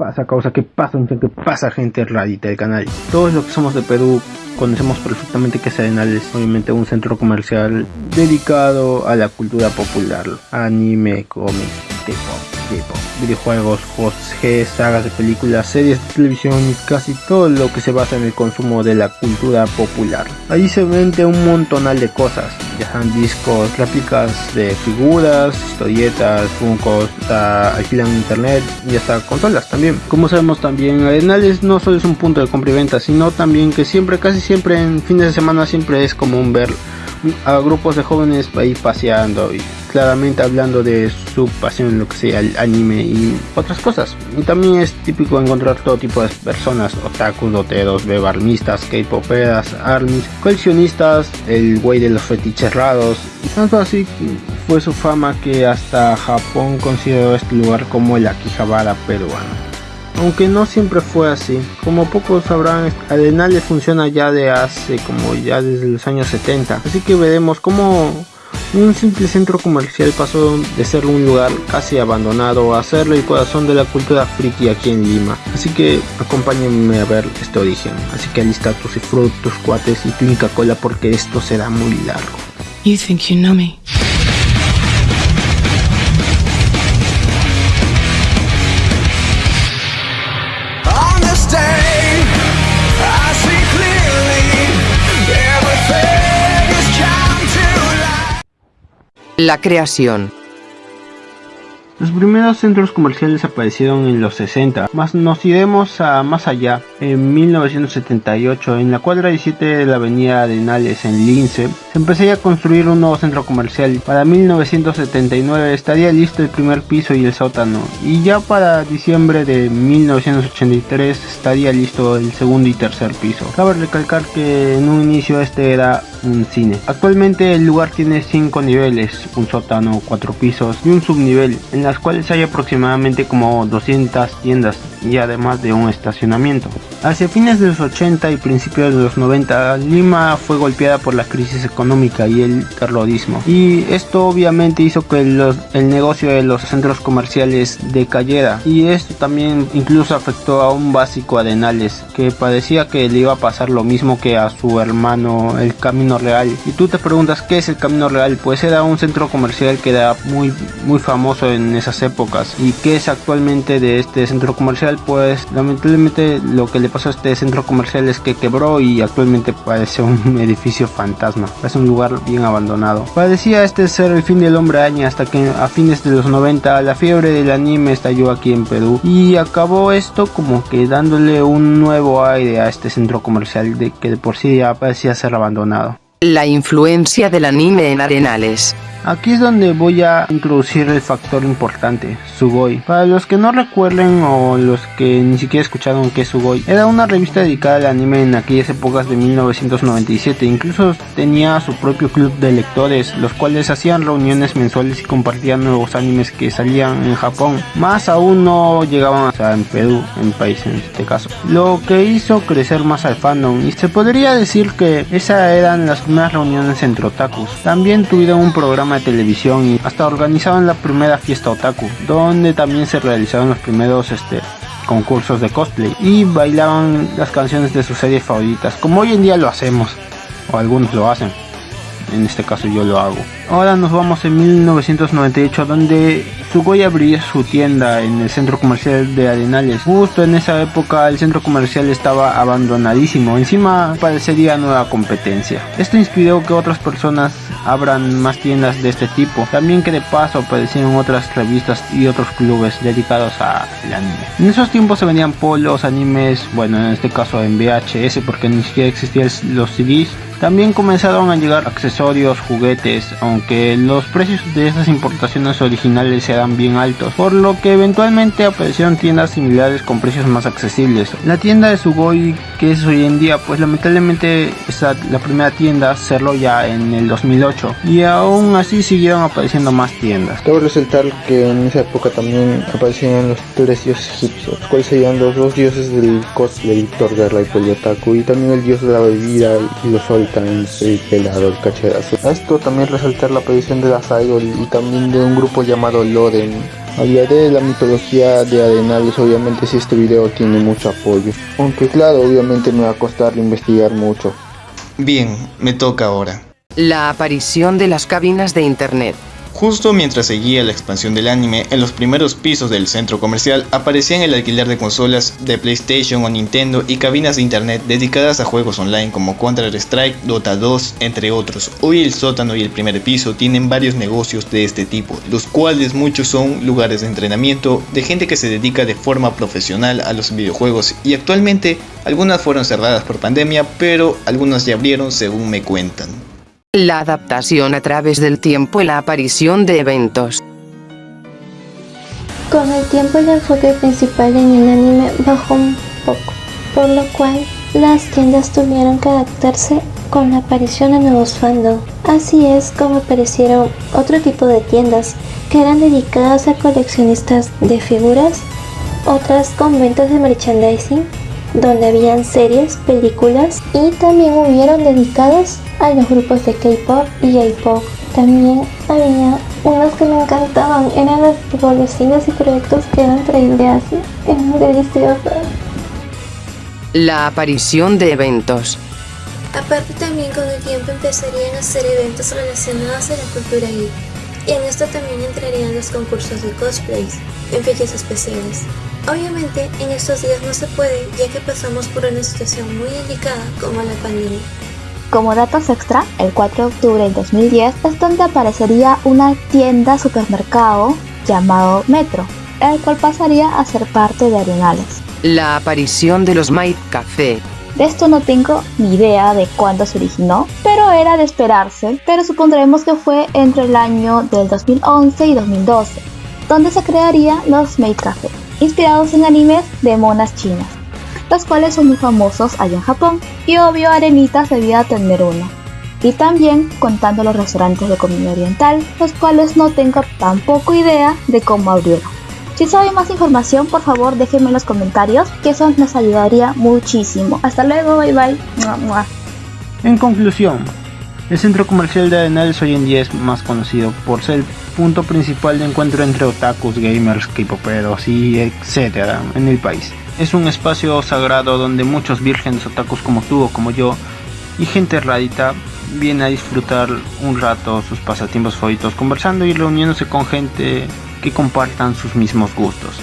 pasa causa? ¿Qué pasa? ¿Qué pasa gente rarita del canal? Todos los que somos de Perú conocemos perfectamente que Arenal es obviamente un centro comercial dedicado a la cultura popular, anime, cómics, tipo, videojuegos, juegos G, sagas de películas, series de televisión y casi todo lo que se basa en el consumo de la cultura popular. Allí se vende un montonal de cosas, ya sean discos, réplicas de figuras, historietas, funcos, alquilan internet y hasta consolas también. Como sabemos también, Arenales no solo es un punto de compra y venta, sino también que siempre, casi siempre en fines de semana siempre es común ver a grupos de jóvenes ahí paseando y claramente hablando de su pasión en lo que sea el anime y otras cosas. Y también es típico encontrar todo tipo de personas, otakus, doteros, bebarnistas, k-poperas, armies, coleccionistas, el güey de los fetiches raros. Tanto así fue su fama que hasta Japón consideró este lugar como el Akihabara peruano aunque no siempre fue así. Como pocos sabrán, Arenales funciona ya de hace como ya desde los años 70, así que veremos cómo un simple centro comercial pasó de ser un lugar casi abandonado a ser el corazón de la cultura friki aquí en Lima. Así que acompáñenme a ver este origen. Así que alista tus tus cuates y tu Inca Cola porque esto será muy largo. You think you know me. La creación los primeros centros comerciales aparecieron en los 60, más nos iremos a más allá, en 1978, en la cuadra 17 de la avenida Arenales en Lince, se empezaría a construir un nuevo centro comercial. Para 1979 estaría listo el primer piso y el sótano, y ya para diciembre de 1983 estaría listo el segundo y tercer piso. Cabe recalcar que en un inicio este era un cine. Actualmente el lugar tiene 5 niveles, un sótano, 4 pisos y un subnivel. En las cuales hay aproximadamente como 200 tiendas y además de un estacionamiento. Hacia fines de los 80 y principios de los 90, Lima fue golpeada por la crisis económica y el terrorismo. Y esto obviamente hizo que el negocio de los centros comerciales decayera. Y esto también incluso afectó a un básico Arenales, que parecía que le iba a pasar lo mismo que a su hermano el Camino Real. Y tú te preguntas qué es el Camino Real, pues era un centro comercial que era muy, muy famoso en esas épocas. ¿Y qué es actualmente de este centro comercial? Pues lamentablemente lo que le pasó a este centro comercial es que quebró y actualmente parece un edificio fantasma. Es un lugar bien abandonado. Parecía este ser el fin del hombre año hasta que a fines de los 90 la fiebre del anime estalló aquí en Perú y acabó esto como que dándole un nuevo aire a este centro comercial de que de por sí ya parecía ser abandonado. La influencia del anime en Arenales. Aquí es donde voy a introducir el factor importante, Sugoi. Para los que no recuerden o los que ni siquiera escucharon que es Sugoi, era una revista dedicada al anime en aquellas épocas de 1997. Incluso tenía su propio club de lectores, los cuales hacían reuniones mensuales y compartían nuevos animes que salían en Japón. Más aún no llegaban a en Perú, en país en este caso. Lo que hizo crecer más al fandom y se podría decir que esas eran las primeras reuniones entre otakus. También tuvieron un programa de televisión y hasta organizaban la primera fiesta otaku, donde también se realizaron los primeros este, concursos de cosplay y bailaban las canciones de sus series favoritas, como hoy en día lo hacemos, o algunos lo hacen, en este caso yo lo hago. Ahora nos vamos en 1998 donde Sugoi abrió su tienda en el centro comercial de Arenales. Justo en esa época el centro comercial estaba abandonadísimo, encima parecería nueva competencia. Esto inspiró que otras personas abran más tiendas de este tipo. También que de paso aparecieron otras revistas y otros clubes dedicados al anime. En esos tiempos se vendían polos, animes, bueno en este caso en VHS porque ni siquiera existían los CDs. También comenzaron a llegar accesorios, juguetes, aunque los precios de esas importaciones originales eran bien altos, por lo que eventualmente aparecieron tiendas similares con precios más accesibles. La tienda de Sugoi, que es hoy en día, pues lamentablemente esa, la primera tienda cerró ya en el 2008 y aún así siguieron apareciendo más tiendas. Cabe resaltar que en esa época también aparecían los tres dioses egipcios, cuáles serían los dos dioses del cosplay, Thor, Guerra y Otaku, y también el dios de la bebida y los sol también el pelado, el cacherazo. Esto también resaltar la aparición de la Idol y también de un grupo llamado Loden Hablaré de la mitología de Arenales, obviamente si este video tiene mucho apoyo. Aunque claro, obviamente me va a costar investigar mucho. Bien, me toca ahora. La aparición de las cabinas de internet. Justo mientras seguía la expansión del anime, en los primeros pisos del centro comercial aparecían el alquiler de consolas de PlayStation o Nintendo y cabinas de internet dedicadas a juegos online como Counter-Strike, Dota 2, entre otros. Hoy el sótano y el primer piso tienen varios negocios de este tipo, los cuales muchos son lugares de entrenamiento de gente que se dedica de forma profesional a los videojuegos y actualmente algunas fueron cerradas por pandemia, pero algunas ya abrieron según me cuentan. La adaptación a través del tiempo y la aparición de eventos. Con el tiempo el enfoque principal en el anime bajó un poco, por lo cual las tiendas tuvieron que adaptarse con la aparición de nuevos fandom. Así es como aparecieron otro tipo de tiendas que eran dedicadas a coleccionistas de figuras, otras con ventas de merchandising, donde habían series, películas y también hubieron dedicadas a los grupos de K-pop y J-pop. También había unos que me encantaban, eran las golosinas y proyectos que eran traídos de Asia. Eran deliciosas. La aparición de eventos. Aparte también con el tiempo empezarían a hacer eventos relacionados a la cultura geek. Y en esto también entrarían los concursos de cosplays, en fechas especiales. Obviamente en estos días no se puede ya que pasamos por una situación muy delicada como la pandemia. Como datos extra, el 4 de octubre del 2010 es donde aparecería una tienda supermercado llamado Metro, el cual pasaría a ser parte de Arenales. La aparición de los Might Café. De esto no tengo ni idea de cuándo se originó, pero era de esperarse, pero supondremos que fue entre el año del 2011 y 2012, donde se crearía los Maid Café, inspirados en animes de monas chinas los cuales son muy famosos allá en Japón, y obvio Arenitas debía tener uno. Y también contando los restaurantes de comida oriental, los cuales no tengo tampoco idea de cómo abrieron. Si saben más información, por favor déjenme en los comentarios, que eso nos ayudaría muchísimo. Hasta luego, bye bye. En conclusión, el centro comercial de Arenales hoy en día es más conocido por ser punto principal de encuentro entre otakus, gamers, k-poperos y etcétera en el país. Es un espacio sagrado donde muchos vírgenes otakus como tú o como yo y gente radita viene a disfrutar un rato sus pasatiempos favoritos conversando y reuniéndose con gente que compartan sus mismos gustos.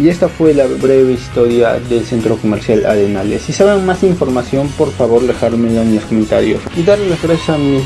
Y esta fue la breve historia del centro comercial Arenales. Si saben más información, por favor dejármelo en los comentarios. Y darle las gracias a mi,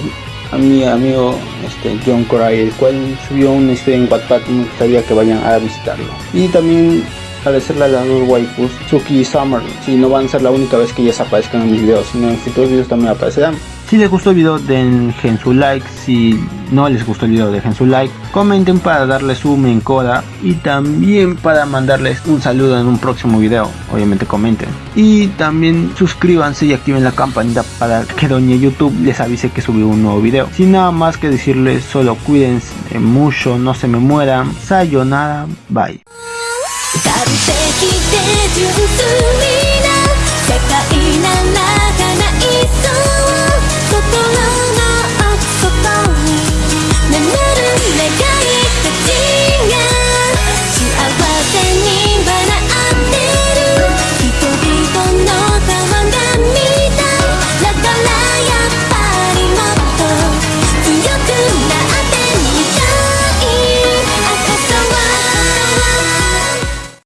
a mi amigo este, John Coray, el cual subió una historia en Wattpad y me gustaría que vayan a visitarlo. Y también agradecerle a las dos waifus, Suki y Summer, si no van a ser la única vez que ellas aparezcan en mis videos, sino en futuros videos también aparecerán. Si les gustó el video dejen su like, si no les gustó el video dejen su like, comenten para darles un encoda y también para mandarles un saludo en un próximo video, obviamente comenten. Y también suscríbanse y activen la campanita para que Doña YouTube les avise que subió un nuevo video. Sin nada más que decirles, solo cuídense mucho, no se me mueran, sayonara, bye.